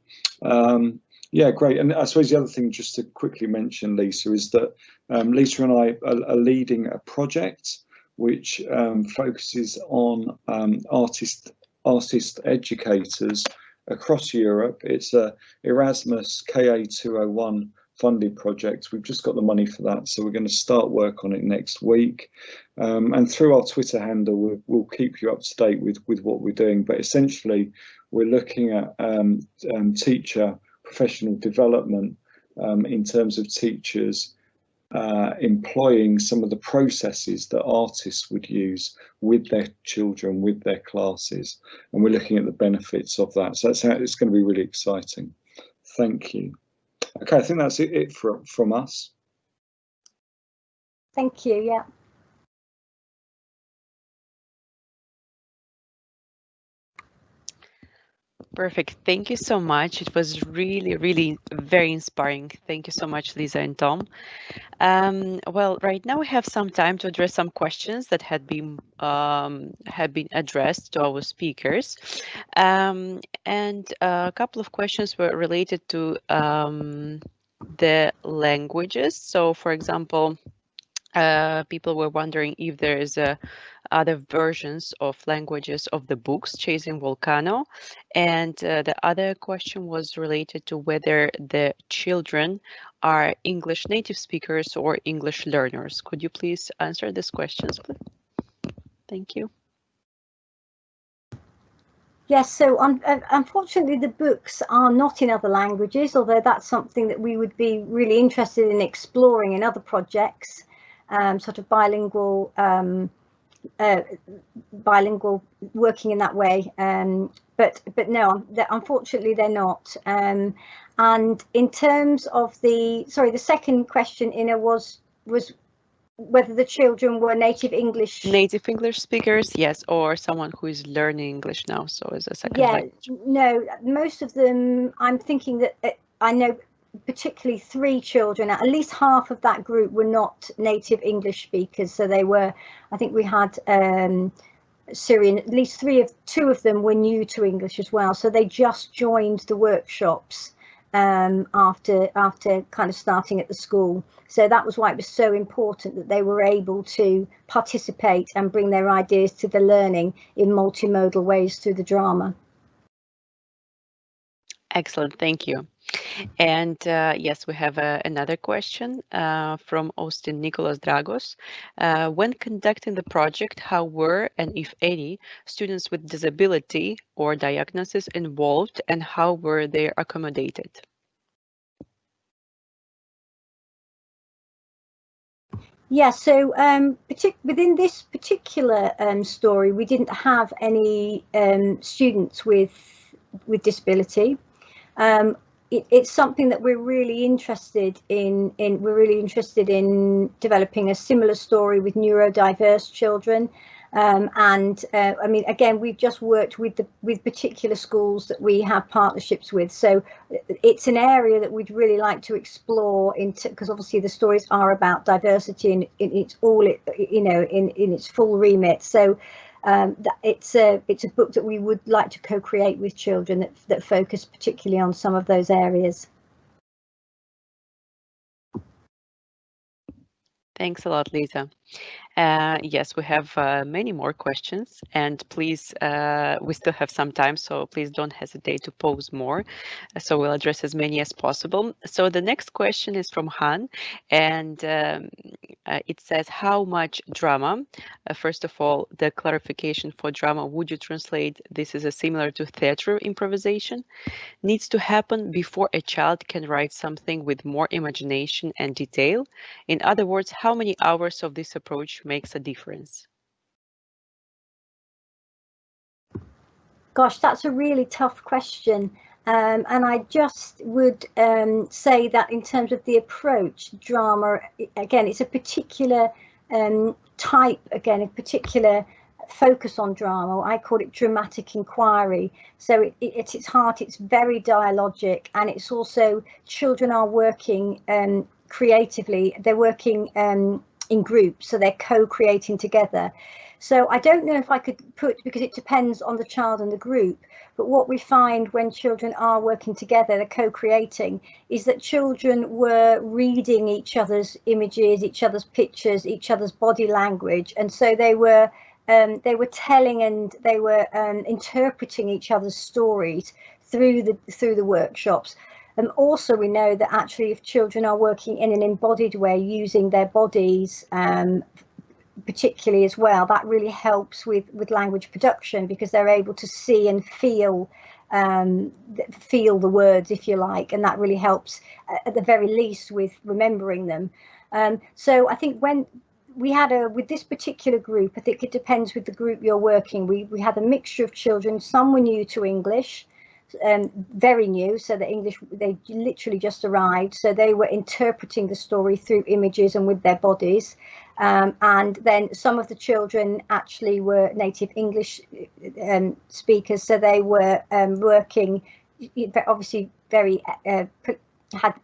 Um, yeah, great. And I suppose the other thing just to quickly mention, Lisa, is that um, Lisa and I are, are leading a project which um, focuses on um, artist artist educators across Europe. It's a Erasmus KA201 funded project. We've just got the money for that, so we're going to start work on it next week. Um, and through our Twitter handle, we'll, we'll, keep you up to date with, with what we're doing. But essentially, we're looking at um, um, teacher professional development um, in terms of teachers uh, employing some of the processes that artists would use with their children, with their classes, and we're looking at the benefits of that. So that's how it's going to be really exciting. Thank you. Okay, I think that's it, it from, from us. Thank you, yeah. Perfect. Thank you so much. It was really, really very inspiring. Thank you so much, Lisa and Tom. Um, well, right now we have some time to address some questions that had been um, had been addressed to our speakers, um, and a couple of questions were related to um, the languages. So, for example, uh, people were wondering if there is a other versions of languages of the books Chasing Volcano. And uh, the other question was related to whether the children are English native speakers or English learners. Could you please answer these questions, please? Thank you. Yes, so um, unfortunately the books are not in other languages, although that's something that we would be really interested in exploring in other projects, um, sort of bilingual um, uh, bilingual working in that way. Um, but but no unfortunately they're not. Um, and in terms of the sorry the second question Ina was was whether the children were native English. Native English speakers yes or someone who is learning English now so as a second yeah language. no most of them I'm thinking that uh, I know particularly three children, at least half of that group were not native English speakers. So they were, I think we had um, Syrian, at least three of two of them were new to English as well. So they just joined the workshops um, after after kind of starting at the school. So that was why it was so important that they were able to participate and bring their ideas to the learning in multimodal ways through the drama. Excellent, thank you. And uh, yes, we have uh, another question uh, from Austin Nicholas Dragos. Uh, when conducting the project, how were, and if any, students with disability or diagnosis involved and how were they accommodated? Yeah, so um, within this particular um, story, we didn't have any um, students with with disability. It, it's something that we're really interested in, in. We're really interested in developing a similar story with neurodiverse children. Um, and uh, I mean, again, we've just worked with the with particular schools that we have partnerships with. So it's an area that we'd really like to explore into because obviously the stories are about diversity and it, it's all it you know in in its full remit. So um, it's a it's a book that we would like to co-create with children that that focus particularly on some of those areas. Thanks a lot, Lisa. Uh, yes, we have uh, many more questions, and please, uh, we still have some time, so please don't hesitate to pose more. So we'll address as many as possible. So the next question is from Han, and um, uh, it says, how much drama? Uh, first of all, the clarification for drama, would you translate this as a similar to theater improvisation? Needs to happen before a child can write something with more imagination and detail. In other words, how many hours of this approach makes a difference? Gosh, that's a really tough question. Um, and I just would um, say that in terms of the approach, drama, again, it's a particular um, type, again, a particular focus on drama. I call it dramatic inquiry. So it, it, at its heart, it's very dialogic and it's also children are working um, creatively. They're working um, in groups, so they're co-creating together. So I don't know if I could put, because it depends on the child and the group, but what we find when children are working together, they're co-creating, is that children were reading each other's images, each other's pictures, each other's body language. And so they were um, they were telling and they were um, interpreting each other's stories through the through the workshops. And also we know that actually if children are working in an embodied way using their bodies um, particularly as well, that really helps with, with language production because they're able to see and feel um, feel the words, if you like, and that really helps uh, at the very least with remembering them. Um, so I think when we had a with this particular group, I think it depends with the group you're working. We we had a mixture of children. Some were new to English, um, very new, so the English, they literally just arrived. So they were interpreting the story through images and with their bodies. Um, and then some of the children actually were native English um, speakers, so they were um, working, obviously very, uh, had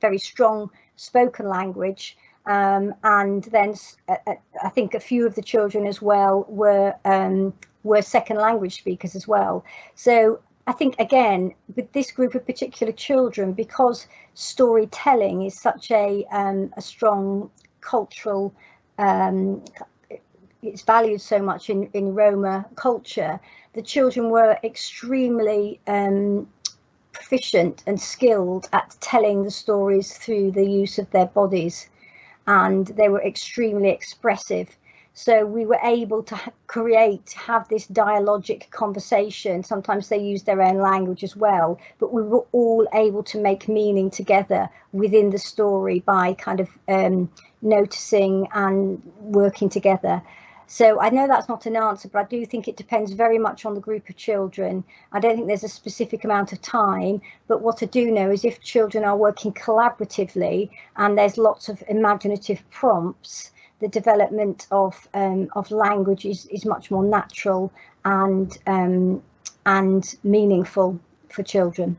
very strong spoken language. Um, and then uh, uh, I think a few of the children as well were um, were second language speakers as well. So I think again with this group of particular children, because storytelling is such a um, a strong cultural, um, it's valued so much in in Roma culture. The children were extremely um, proficient and skilled at telling the stories through the use of their bodies, and they were extremely expressive. So we were able to create, have this dialogic conversation. Sometimes they use their own language as well, but we were all able to make meaning together within the story by kind of um, noticing and working together. So I know that's not an answer, but I do think it depends very much on the group of children. I don't think there's a specific amount of time, but what I do know is if children are working collaboratively and there's lots of imaginative prompts, the development of um, of language is, is much more natural and um, and meaningful for children.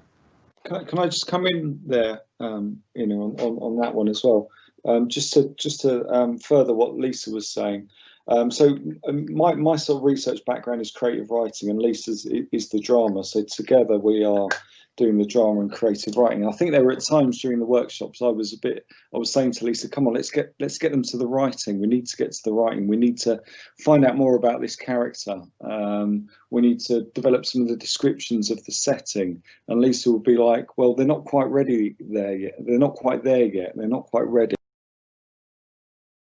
Can I, can I just come in there, um, you know, on, on, on, that one as well, um, just to just to um, further what Lisa was saying. Um, so my my sort of research background is creative writing, and Lisa's is the drama. So together we are doing the drama and creative writing. I think there were at times during the workshops I was a bit I was saying to Lisa, come on, let's get let's get them to the writing. We need to get to the writing. We need to find out more about this character. Um, we need to develop some of the descriptions of the setting. And Lisa would be like, well, they're not quite ready there yet. They're not quite there yet. They're not quite ready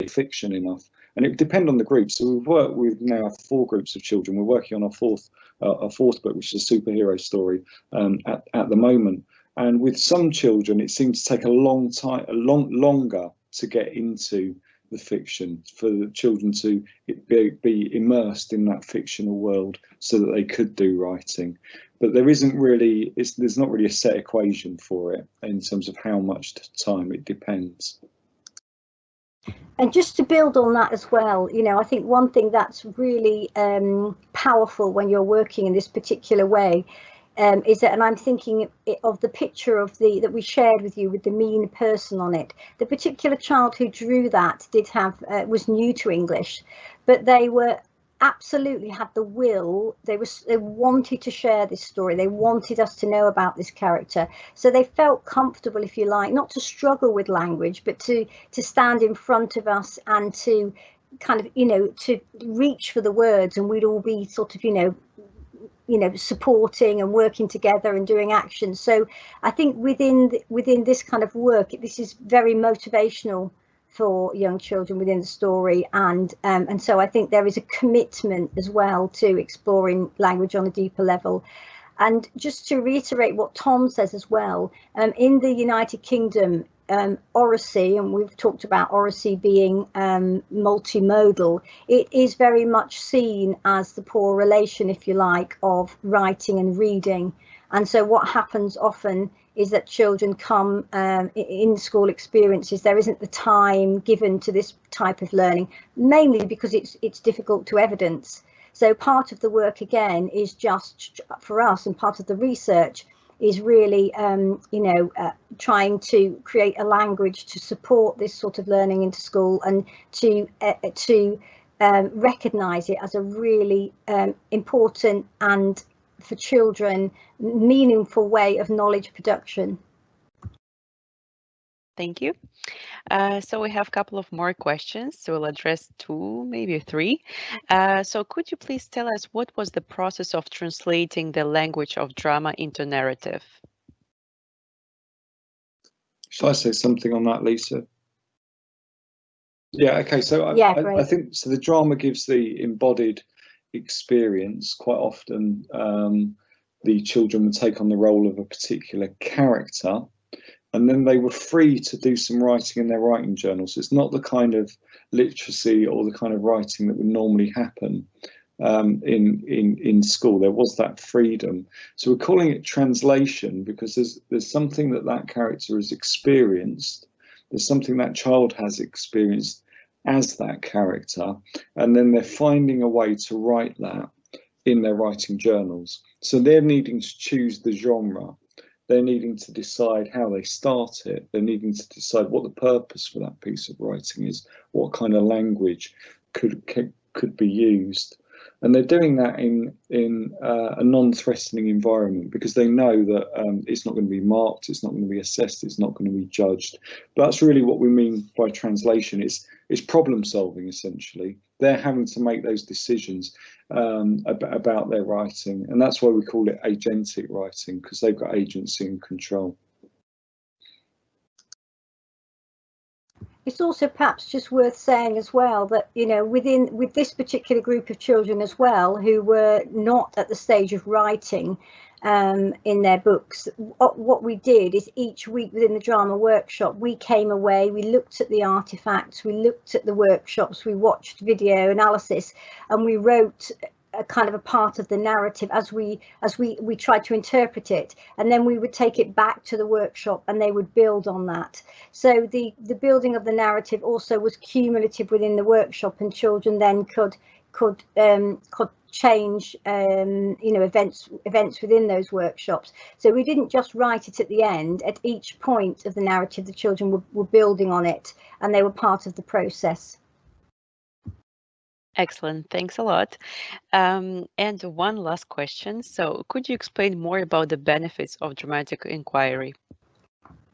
fiction enough and it would depend on the group so we've worked with now four groups of children we're working on our fourth uh, a fourth book, which is a superhero story um, at, at the moment. And with some children, it seems to take a long time, a long longer to get into the fiction for the children to be, be immersed in that fictional world so that they could do writing. But there isn't really, there's not really a set equation for it in terms of how much time it depends. And just to build on that as well, you know, I think one thing that's really um, powerful when you're working in this particular way um, is that, and I'm thinking of the picture of the that we shared with you with the mean person on it. The particular child who drew that did have uh, was new to English, but they were absolutely had the will. They was they wanted to share this story. They wanted us to know about this character. So they felt comfortable if you like not to struggle with language but to to stand in front of us and to kind of you know to reach for the words. And we'd all be sort of you know you know supporting and working together and doing action. So i think within within this kind of work this is very motivational for young children within the story. And um, and so I think there is a commitment as well to exploring language on a deeper level. And just to reiterate what Tom says as well um, in the United Kingdom um, oracy and we've talked about oracy being um, multimodal it is very much seen as the poor relation if you like of writing and reading. And so what happens often is that children come um, in school experiences. There isn't the time given to this type of learning, mainly because it's it's difficult to evidence. So part of the work again is just for us, and part of the research is really, um, you know, uh, trying to create a language to support this sort of learning into school and to uh, to um, recognise it as a really um, important and for children meaningful way of knowledge production. Thank you. Uh, so we have a couple of more questions. So we'll address two, maybe three. Uh, so could you please tell us what was the process of translating the language of drama into narrative? Shall I say something on that, Lisa? Yeah, okay, so yeah, I, I, think, so the drama gives the embodied experience, quite often um, the children would take on the role of a particular character and then they were free to do some writing in their writing journals. It's not the kind of literacy or the kind of writing that would normally happen um, in, in, in school. There was that freedom. So we're calling it translation because there's, there's something that that character has experienced. There's something that child has experienced as that character, and then they're finding a way to write that in their writing journals. So they're needing to choose the genre. They're needing to decide how they start it. They're needing to decide what the purpose for that piece of writing is, what kind of language could could, be used and they're doing that in in uh, a non-threatening environment because they know that um, it's not going to be marked, it's not going to be assessed, it's not going to be judged. But that's really what we mean by translation. It's it's problem solving essentially. They're having to make those decisions um, about, about their writing, and that's why we call it agentic writing because they've got agency and control. It's also perhaps just worth saying as well that you know within with this particular group of children as well who were not at the stage of writing um, in their books what we did is each week within the drama workshop we came away we looked at the artifacts we looked at the workshops we watched video analysis and we wrote a kind of a part of the narrative as we as we we tried to interpret it. And then we would take it back to the workshop and they would build on that. So the the building of the narrative also was cumulative within the workshop and children then could could um, could change um, you know events events within those workshops. So we didn't just write it at the end. At each point of the narrative the children were, were building on it and they were part of the process Excellent. Thanks a lot. Um, and one last question. So could you explain more about the benefits of dramatic inquiry?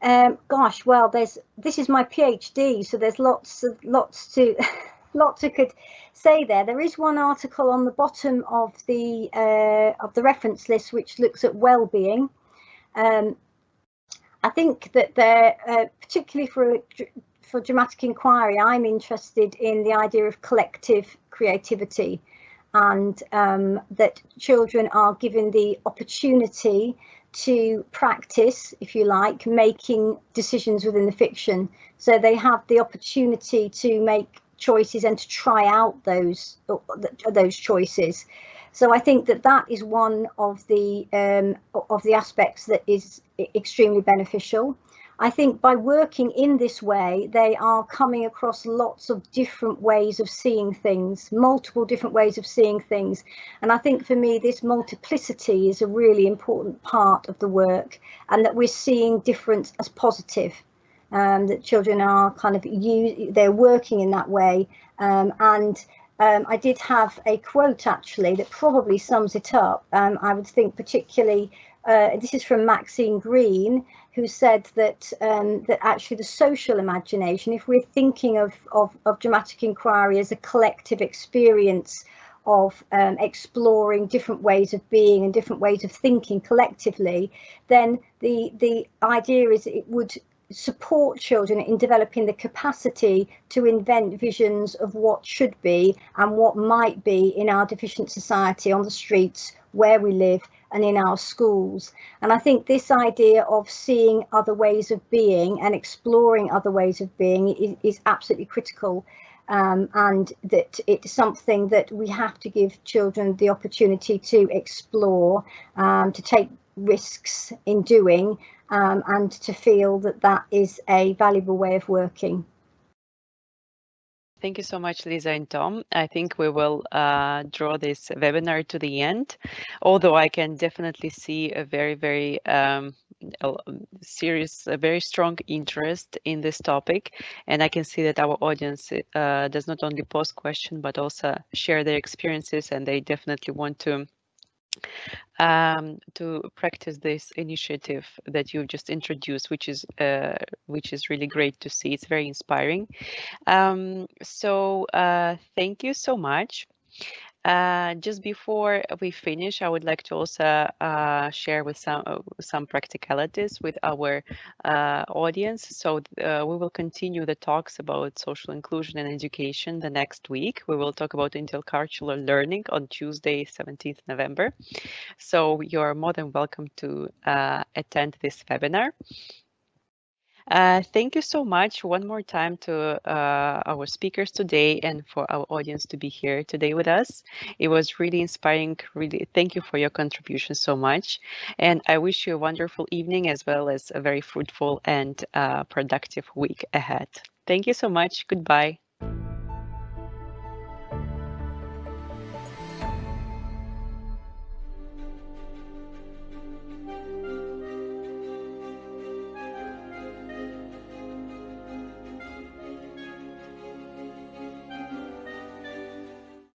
Um, gosh, well, there's this is my PhD, so there's lots of lots to <laughs> lots I could say there. There is one article on the bottom of the uh, of the reference list which looks at well-being. Um, I think that there, uh, particularly for for dramatic inquiry, I'm interested in the idea of collective creativity and um, that children are given the opportunity to practice, if you like, making decisions within the fiction. So they have the opportunity to make choices and to try out those those choices. So I think that that is one of the um, of the aspects that is extremely beneficial. I think by working in this way, they are coming across lots of different ways of seeing things, multiple different ways of seeing things. And I think for me, this multiplicity is a really important part of the work and that we're seeing difference as positive. Um, that children are kind of they're working in that way um, and um, I did have a quote actually that probably sums it up. Um, I would think particularly, uh, this is from Maxine Greene, who said that um, that actually the social imagination, if we're thinking of, of, of dramatic inquiry as a collective experience of um, exploring different ways of being and different ways of thinking collectively, then the the idea is it would support children in developing the capacity to invent visions of what should be and what might be in our deficient society on the streets where we live and in our schools. And I think this idea of seeing other ways of being and exploring other ways of being is, is absolutely critical. Um, and that it's something that we have to give children the opportunity to explore, um, to take risks in doing, um, and to feel that that is a valuable way of working. Thank you so much, Lisa and Tom. I think we will uh, draw this webinar to the end, although I can definitely see a very, very um, serious, a very strong interest in this topic. And I can see that our audience uh, does not only post questions, but also share their experiences, and they definitely want to um, to practice this initiative that you've just introduced, which is uh, which is really great to see. It's very inspiring. Um, so uh, thank you so much. Uh, just before we finish, I would like to also uh, share with some uh, some practicalities with our uh, audience. So uh, we will continue the talks about social inclusion and education the next week. We will talk about intercultural learning on Tuesday, 17th November. So you're more than welcome to attend this webinar. Uh, thank you so much one more time to uh, our speakers today and for our audience to be here today with us. It was really inspiring. Really, thank you for your contribution so much. And I wish you a wonderful evening as well as a very fruitful and uh, productive week ahead. Thank you so much. Goodbye.